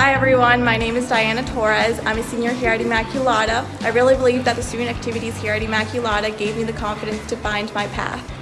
Hi everyone, my name is Diana Torres. I'm a senior here at Immaculata. I really believe that the student activities here at Immaculata gave me the confidence to find my path.